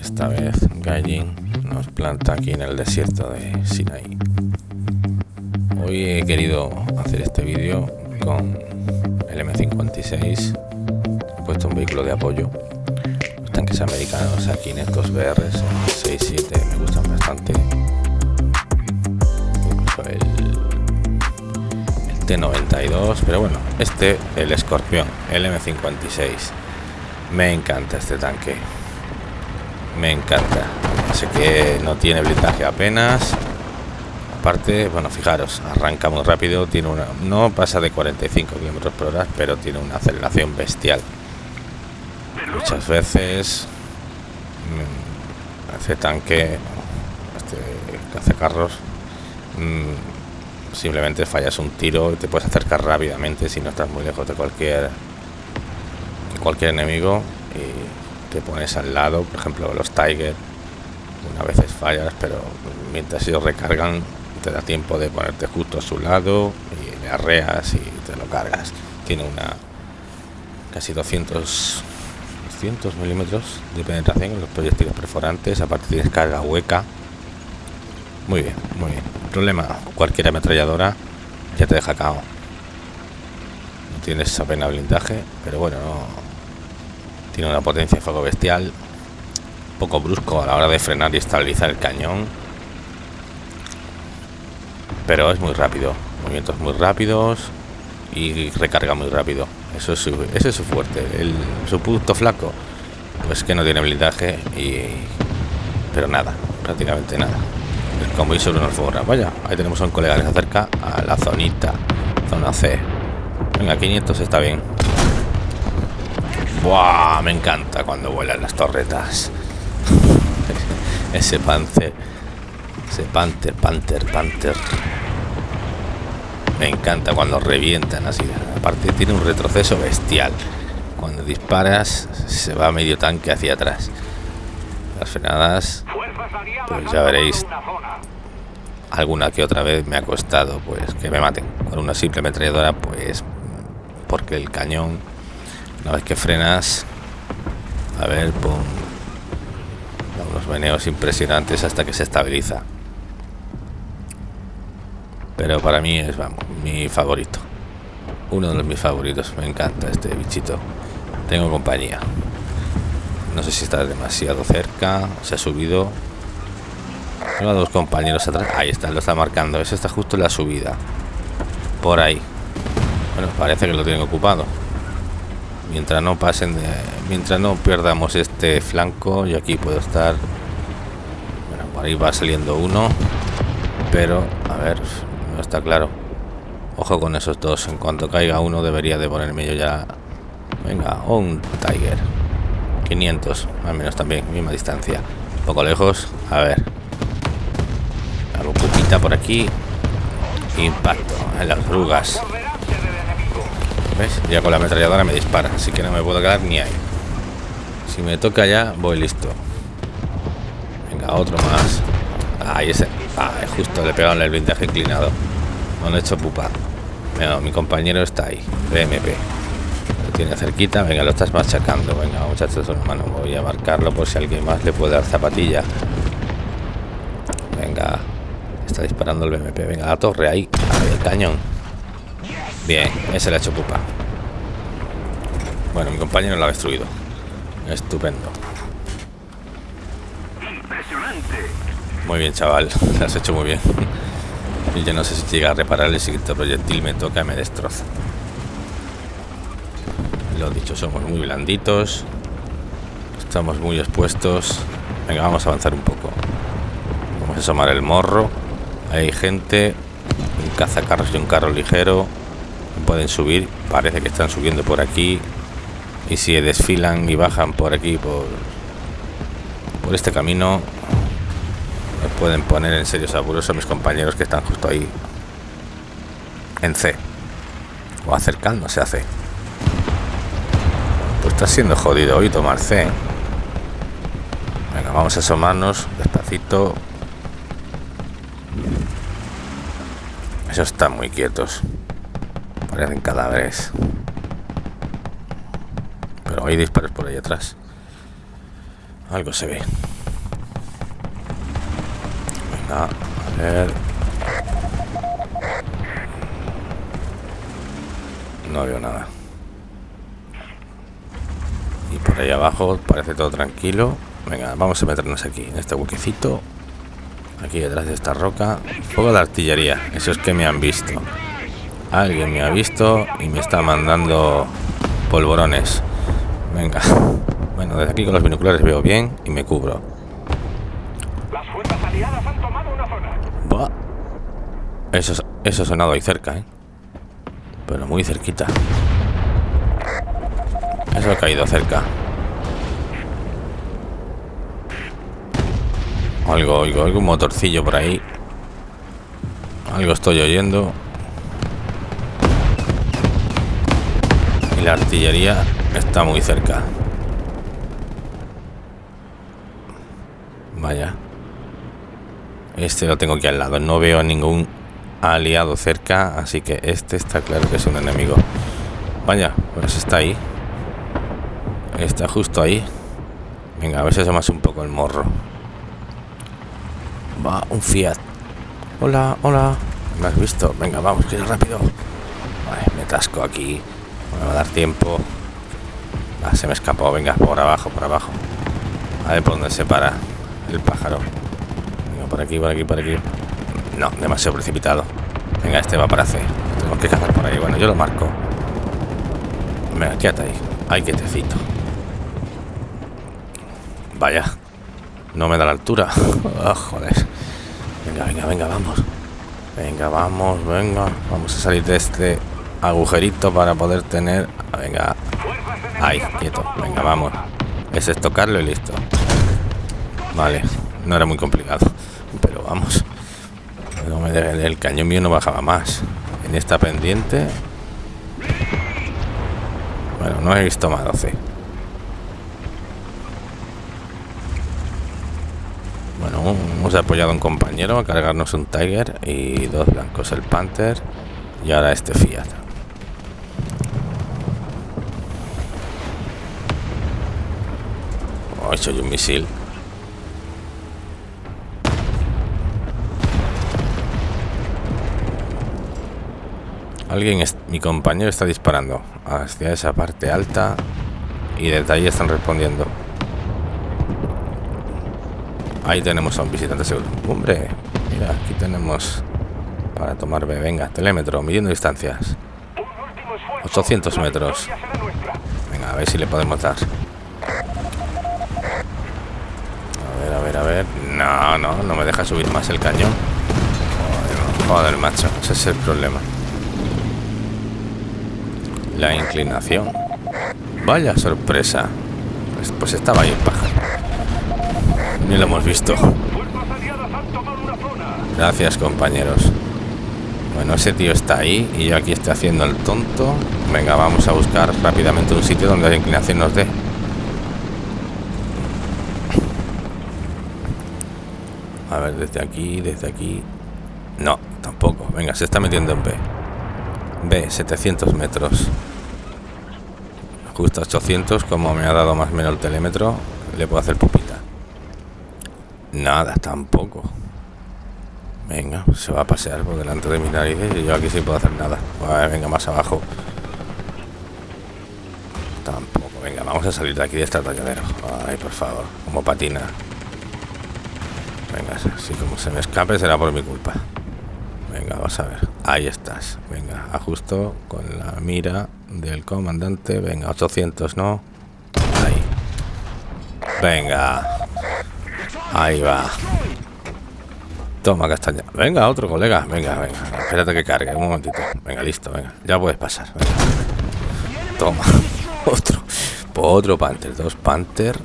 Esta vez Gaijin nos planta aquí en el desierto de Sinai. Hoy he querido hacer este vídeo con el M56. He puesto un vehículo de apoyo. Los tanques americanos aquí en estos BRs 6-7 me gustan bastante. El, el T92, pero bueno, este, el Escorpión, el M56. Me encanta este tanque. Me encanta. Sé que no tiene blindaje apenas. Aparte, bueno, fijaros, arranca muy rápido. Tiene una, no pasa de 45 km por hora, pero tiene una aceleración bestial. Muchas veces mmm, este tanque, este cazacarros, mmm, simplemente fallas un tiro y te puedes acercar rápidamente si no estás muy lejos de cualquier cualquier enemigo y te pones al lado, por ejemplo los Tiger, una veces fallas, pero mientras ellos recargan te da tiempo de ponerte justo a su lado y le arreas y te lo cargas. Tiene una casi 200 200 milímetros de penetración en los proyectiles perforantes, aparte tienes carga hueca. Muy bien, muy bien. Problema, cualquier ametralladora ya te deja cao. No tienes apenas blindaje, pero bueno, no. Tiene una potencia de fuego bestial, poco brusco a la hora de frenar y estabilizar el cañón. Pero es muy rápido, movimientos muy rápidos y recarga muy rápido. Eso es su, ese es su fuerte. El, su punto flaco, pues que no tiene blindaje y. Pero nada, prácticamente nada. El convoy sobre una alfombra. Vaya, ahí tenemos a un colega que se acerca a la zonita, zona C. Venga, 500 está bien. Buah, me encanta cuando vuelan las torretas. ese panther, ese panther, panther, panther. Me encanta cuando revientan así. Aparte tiene un retroceso bestial. Cuando disparas se va medio tanque hacia atrás. Las frenadas, pues ya veréis. Alguna que otra vez me ha costado pues que me maten. Con una simple ametralladora pues porque el cañón, una vez que frenas, a ver, pum, unos meneos impresionantes hasta que se estabiliza. Pero para mí es vamos, mi favorito. Uno de los mis favoritos. Me encanta este bichito. Tengo compañía. No sé si está demasiado cerca se ha subido. Tengo dos compañeros atrás. Ahí está lo está marcando. Ese está justo en la subida. Por ahí. Bueno parece que lo tienen ocupado mientras no pasen de, mientras no perdamos este flanco yo aquí puedo estar bueno por ahí va saliendo uno pero a ver no está claro. Ojo con esos dos en cuanto caiga uno debería de ponerme yo ya venga un tiger. 500 al menos también misma distancia. Un poco lejos a ver. Algo pupita por aquí. Impacto en las rugas Ya con la ametralladora me dispara así que no me puedo quedar ni ahí si me toca ya voy listo venga otro más ahí ese Ah, justo le pegaron el blindaje inclinado. No han hecho pupa. Venga, mi compañero está ahí. BMP. Lo tiene cerquita. Venga, lo estás machacando. Venga, muchachos, hermano. Voy a marcarlo por si alguien más le puede dar zapatilla. Venga. Está disparando el BMP. Venga, la torre ahí. ahí el cañón. Bien, ese le ha hecho pupa. Bueno, mi compañero lo ha destruido. Estupendo. Muy bien, chaval. Lo has hecho muy bien. Y yo no sé si llega a reparar el siguiente proyectil me toca y me destroza. Lo dicho, somos muy blanditos. Estamos muy expuestos. Venga, vamos a avanzar un poco. Vamos a asomar el morro. Hay gente. Un cazacarros y un carro ligero. Pueden subir. Parece que están subiendo por aquí. Y si desfilan y bajan por aquí, por, por este camino, pueden poner en serios apuros a mis compañeros que están justo ahí en C. O acercándose a C. Pues está siendo jodido hoy tomar C. Venga vamos a asomarnos despacito. Esos están muy quietos parecen cadáveres hay disparos por ahí atrás. Algo se ve. Venga, a ver. No veo nada. Y por ahí abajo parece todo tranquilo. Venga, vamos a meternos aquí, en este huequecito. Aquí detrás de esta roca. Fuego de artillería. Eso es que me han visto. Alguien me ha visto y me está mandando polvorones. Venga. Bueno, desde aquí con los binoculares veo bien y me cubro. Las fuerzas aliadas han tomado una zona. Eso, eso ha sonado ahí cerca, ¿eh? Pero muy cerquita. Eso ha caído cerca. Algo, oigo, oigo un motorcillo por ahí. Algo estoy oyendo. Y la artillería está muy cerca. Vaya. Este lo tengo aquí al lado. No veo ningún aliado cerca, así que este está claro que es un enemigo. Vaya, pues está ahí. Está justo ahí. Venga, a ver si asomas un poco el morro. Va, un Fiat. Hola, hola. ¿Me has visto? Venga, vamos, que rápido. me tasco aquí. Me va a dar tiempo. Ah, se me escapó. Venga, por abajo, por abajo. A ver por dónde se para el pájaro. Venga, por aquí, por aquí, por aquí. No, demasiado precipitado. Venga, este va para C. Tenemos que cazar por ahí. Bueno, yo lo marco. Venga, quédate ahí. Ay, quietecito. Vaya. No me da la altura. Oh, joder. Venga, venga, venga, vamos. Venga, vamos, venga. Vamos a salir de este agujerito para poder tener... Venga. Ahí, quieto. Venga, vamos. Es tocarlo y listo. Vale. No era muy complicado. Pero vamos. No me el cañón mío no bajaba más. En esta pendiente... Bueno, no he visto más 12. Bueno, hemos apoyado a un compañero a cargarnos un Tiger y dos blancos, el Panther y ahora este Fiat. Hecho un misil. Alguien, mi compañero está disparando hacia esa parte alta y desde ahí están respondiendo. Ahí tenemos a un visitante seguro. Hombre, mira, aquí tenemos para tomar B. Venga, telémetro, midiendo distancias. 800 metros. Venga, a ver si le podemos dar. A ver, a ver, a ver. No, no, no me deja subir más el cañón. Joder, joder macho, ese es el problema. La inclinación. Vaya sorpresa. Pues, pues estaba ahí el pájaro. Ni lo hemos visto. Gracias, compañeros. Bueno, ese tío está ahí y yo aquí estoy haciendo el tonto. Venga, vamos a buscar rápidamente un sitio donde la inclinación nos dé. A ver, desde aquí, desde aquí. No, tampoco. Venga, se está metiendo en B. B, 700 metros. Justo 800, como me ha dado más o menos el telémetro, le puedo hacer pupita. Nada, tampoco. Venga, se va a pasear por delante de mis narices y yo aquí sí puedo hacer nada. venga, más abajo. Tampoco. Venga, vamos a salir de aquí de este atalladero. Ay, por favor, como patina. Venga, si como se me escape será por mi culpa. Venga, vamos a ver. Ahí estás. Venga, ajusto con la mira del comandante. Venga, 800, ¿no? Ahí. Venga. Ahí va. Toma castaña. Venga, otro colega. Venga, venga. Espérate que cargue. Un momentito. Venga, listo. Venga. Ya puedes pasar. Toma. Otro. Otro Panther. Dos Panther.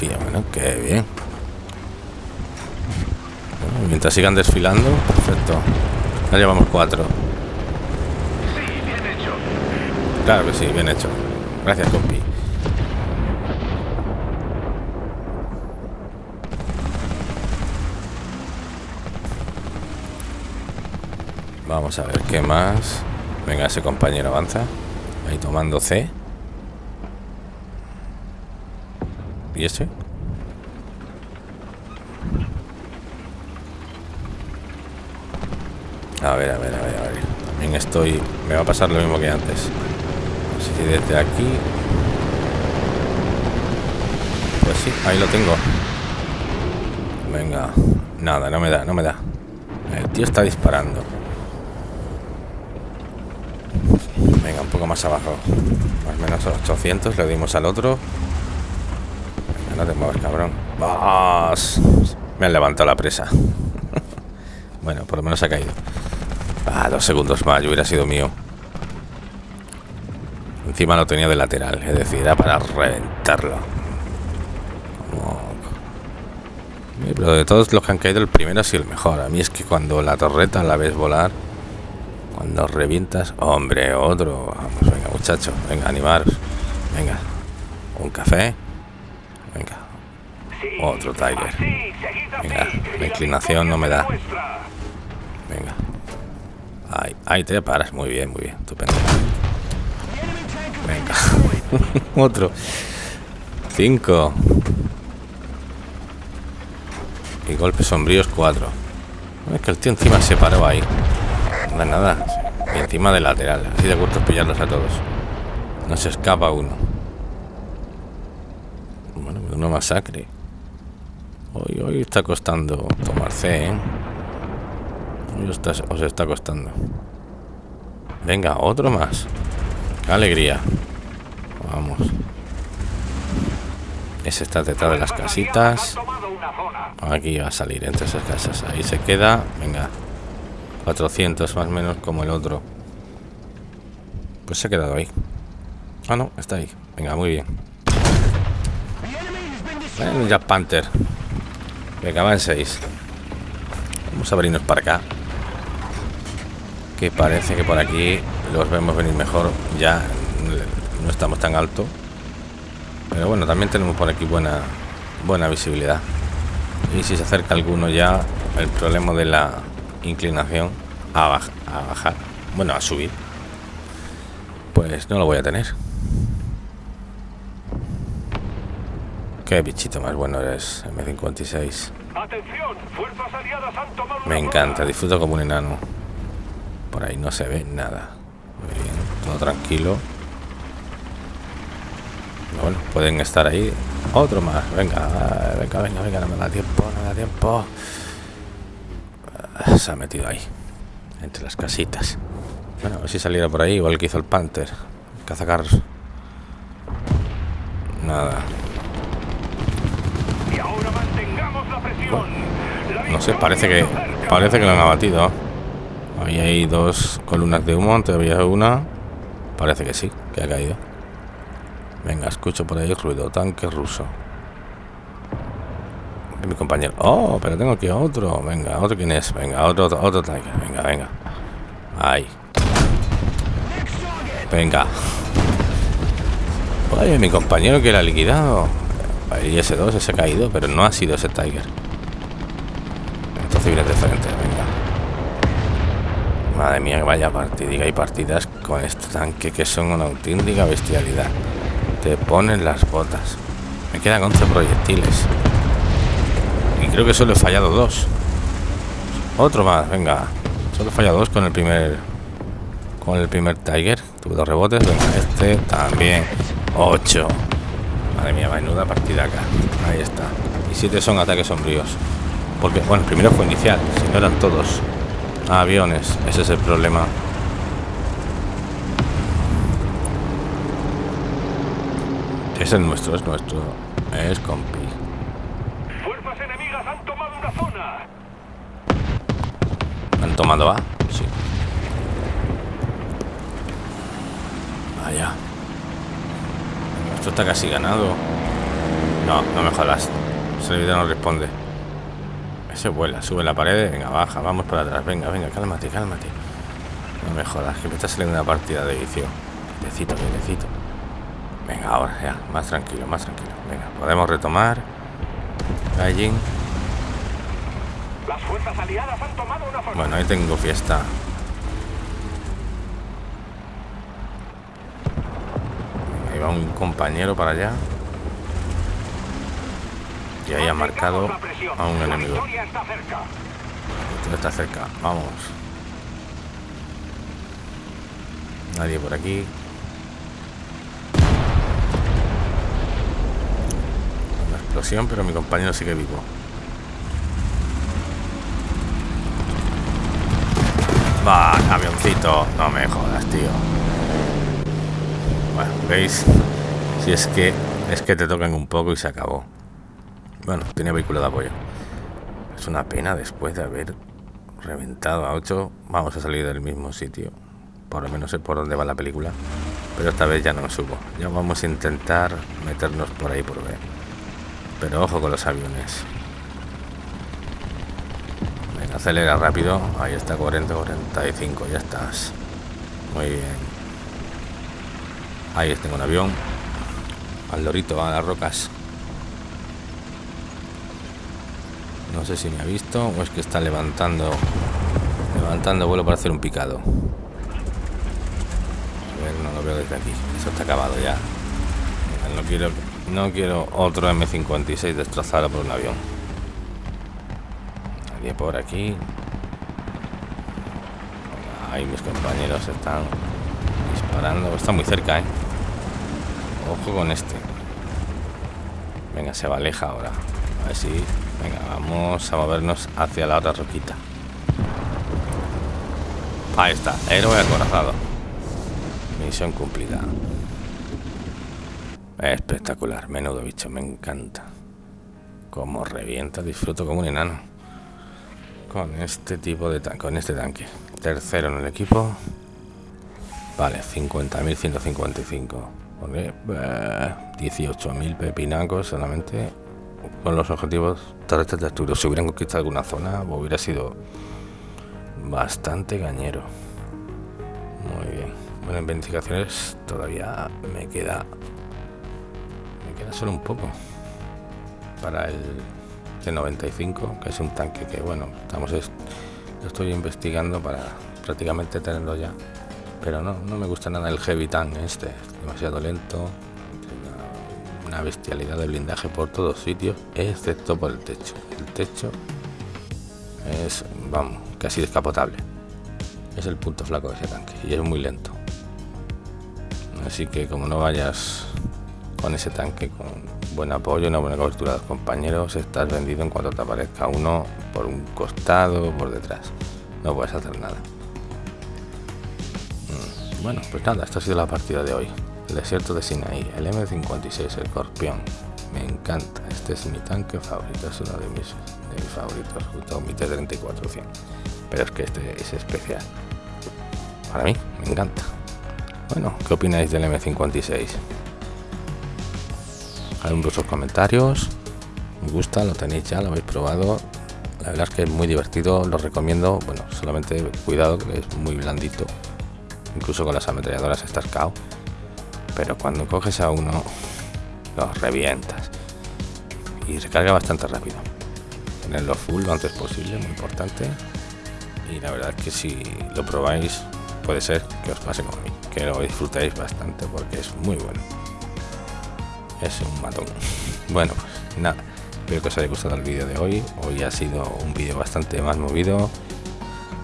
Bueno, qué bien. Mientras sigan desfilando. Perfecto. Ya llevamos cuatro. Claro que sí, bien hecho. Gracias, compi. Vamos a ver qué más. Venga, ese compañero avanza. Ahí tomando C. ¿Y ese? A ver, a ver, a ver, a ver. También estoy... Me va a pasar lo mismo que antes. Sé si desde aquí... Pues sí, ahí lo tengo. Venga. Nada, no me da, no me da. El tío está disparando. Venga, un poco más abajo. Más o menos 800 le dimos al otro. Venga, no te muevas, cabrón. ¡Vas! Me han levantado la presa. bueno, por lo menos ha caído. Ah, dos segundos más, yo hubiera sido mío. Encima lo tenía de lateral, es decir, era para reventarlo. Pero de todos los que han caído, el primero ha sido el mejor. A mí es que cuando la torreta la ves volar, cuando revientas, hombre, otro. Vamos, venga, muchachos, venga, animaros. Venga, un café. Venga, otro Tiger. Venga, la inclinación no me da. Ahí, te paras. Muy bien, muy bien. Estupendo. Venga. otro. Cinco. Y golpes sombríos 4. Es que el tío encima se paró ahí. No nada. Y encima de lateral. Así de gusto pillarlos a todos. No se escapa uno. Bueno, una masacre. Hoy, hoy está costando tomar C, ¿eh? Está, os está costando. Venga, otro más. Qué alegría. Vamos. Ese está detrás de las casitas. Aquí va a salir entre esas casas. Ahí se queda. Venga. 400 más o menos como el otro. Pues se ha quedado ahí. Ah, no, está ahí. Venga, muy bien. Ya Panther. Venga, van 6. Vamos a abrirnos para acá. Que parece que por aquí los vemos venir mejor. Ya no estamos tan alto. Pero bueno, también tenemos por aquí buena, buena visibilidad. Y si se acerca alguno ya, el problema de la inclinación a, a bajar, bueno, a subir, pues no lo voy a tener. Qué bichito más bueno eres, M56. Me encanta, disfruto como un enano. Por ahí no se ve nada. Muy bien, todo tranquilo. Bueno, pueden estar ahí. Otro más. Venga, venga, venga, venga. No me da tiempo, no me da tiempo. Ah, se ha metido ahí. Entre las casitas. Bueno, a ver si saliera por ahí. Igual que hizo el Panther. Cazacarros. Nada. no sé, parece que parece que lo han abatido. Ahí hay dos columnas de humo, todavía una. Parece que sí, que ha caído. Venga, escucho por ahí ruido. Tanque ruso. Mi compañero. Oh, pero tengo aquí otro. Venga, otro quién es. Venga, otro, otro, tanque. Venga, venga. Ahí. Venga. Oye, mi compañero que la ha liquidado. Y ese 2 ese ha caído, pero no ha sido ese Tiger. Entonces viene de frente, venga. Madre mía, que vaya partida. Hay partidas con este tanque que son una auténtica bestialidad te ponen las botas. Me quedan 11 proyectiles. Y creo que solo he fallado dos. Otro más, venga. Solo he fallado dos con el primer... Con el primer Tiger. Tuve dos rebotes. Venga, este también. 8. Madre mía, menuda partida acá. Ahí está. Y siete son ataques sombríos. Porque, bueno, el primero fue inicial. Si no eran todos aviones. Ese es el problema. Es el nuestro, es nuestro. Es compi. Fuerzas enemigas han tomado una zona. ¿Han tomado A? Sí. Vaya. Esto está casi ganado. No, no me jodas. Ese video no responde. Ese vuela, sube la pared, venga, baja, vamos para atrás. Venga, venga, cálmate, cálmate. No me jodas, que me está saliendo una partida de vicio. Necesito, necesito. Venga, ahora ya, más tranquilo, más tranquilo. Venga, podemos retomar. Gallin. Las fuerzas aliadas han tomado una zona. Bueno, ahí tengo fiesta. Ahí va un compañero para allá. Y ahí ha marcado a un enemigo. está cerca. Vamos. Nadie por aquí. Una explosión, pero mi compañero sigue vivo. Va, avioncito. No me jodas, tío. Bueno, ¿veis? Si es que es que te tocan un poco y se acabó. Bueno, tenía vehículo de apoyo. Es una pena después de haber reventado a 8. Vamos a salir del mismo sitio. Por lo menos sé por dónde va la película. Pero esta vez ya no me subo. Ya vamos a intentar meternos por ahí por ver. Pero ojo con los aviones. Venga, acelera rápido. Ahí está 40, 45. Ya estás. Muy bien. Ahí tengo un avión. Al lorito, a las rocas. No sé si me ha visto o es que está levantando levantando vuelo para hacer un picado. A ver, no lo veo desde aquí. Eso está acabado ya. No quiero, no quiero otro M56 destrozado por un avión. Nadie por aquí. Ahí mis compañeros están disparando. Está muy cerca, ¿eh? Ojo con este. Venga, se va aleja ahora. A ver si Venga, vamos a movernos hacia la otra roquita. Ahí está, héroe acorazado. Misión cumplida. Espectacular, menudo bicho, me encanta. Como revienta, disfruto como un enano. Con este tipo de tanque, con este tanque. Tercero en el equipo. Vale, 50.155. 18.000 pepinacos solamente con los objetivos terrestres de Arturo. Si hubieran conquistado alguna zona, hubiera sido bastante gañero. Muy bien. Bueno, en verificaciones todavía me queda. Me queda solo un poco. Para el T95, que es un tanque que, bueno, estamos. Lo estoy investigando para prácticamente tenerlo ya. Pero no, no me gusta nada el Heavy Tank este. Demasiado lento una bestialidad de blindaje por todos sitios, excepto por el techo. El techo es, vamos, casi descapotable. Es el punto flaco de ese tanque y es muy lento. Así que como no vayas con ese tanque con buen apoyo, una buena cobertura de los compañeros, estás vendido en cuanto te aparezca uno por un costado por detrás. No puedes hacer nada. Mm, bueno, pues nada, esta ha sido la partida de hoy. Desierto de Sinaí, el M56, el Corpión. Me encanta, este es mi tanque favorito, es uno de mis, de mis favoritos, junto a mi T-34 Pero es que este es especial. Para mí, me encanta. Bueno, ¿qué opináis del M56? Hagan vuestros comentarios. Me gusta, lo tenéis ya, lo habéis probado. La verdad es que es muy divertido, lo recomiendo. Bueno, solamente cuidado que es muy blandito. Incluso con las ametralladoras estás cao pero cuando coges a uno los revientas. Y recarga bastante rápido. Tenerlo full lo antes posible muy importante. Y la verdad es que si lo probáis puede ser que os pase como mí que lo disfrutéis bastante porque es muy bueno. Es un matón. Bueno pues nada espero que os haya gustado el vídeo de hoy. Hoy ha sido un vídeo bastante más movido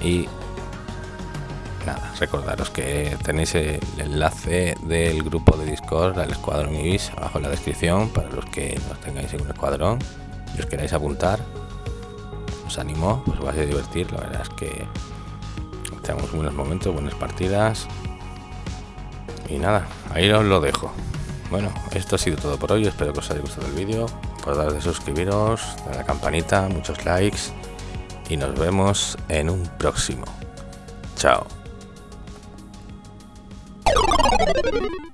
y nada, recordaros que tenéis el enlace del grupo de Discord al Escuadrón Ibis abajo en la descripción para los que no tengáis en un escuadrón y os queráis apuntar. Os animo, os vais a divertir, la verdad es que tenemos buenos momentos, buenas partidas. Y nada, ahí os lo dejo. Bueno, esto ha sido todo por hoy, espero que os haya gustado el vídeo. Podéis de suscribiros, a la campanita, muchos likes y nos vemos en un próximo. Chao. Thank you.